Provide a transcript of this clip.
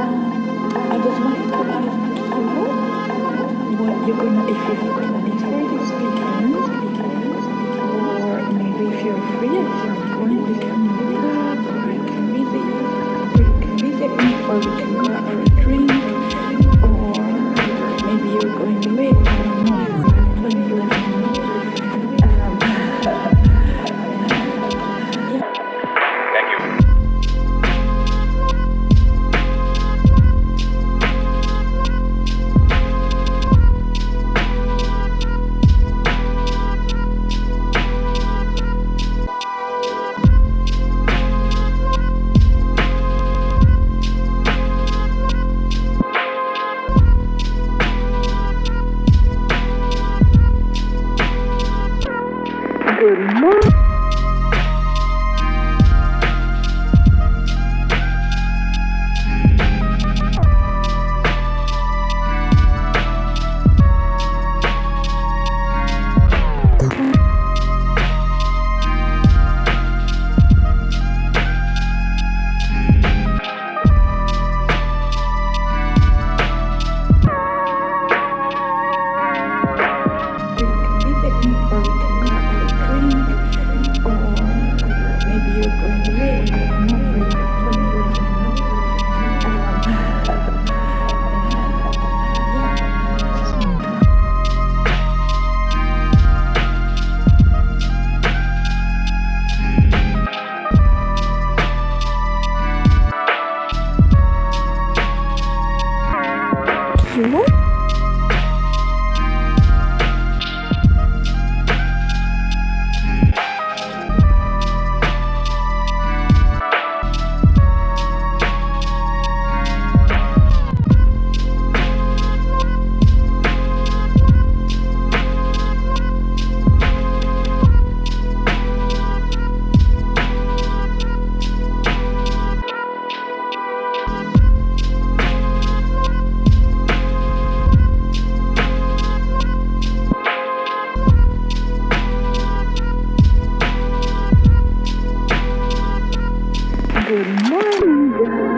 I just wanted to you what you're gonna, if you have plans for this weekend, or maybe if you're free at some point, we can meet up, can visit you, or can visit me, or we can go out Good morning. 什 Good morning, girl.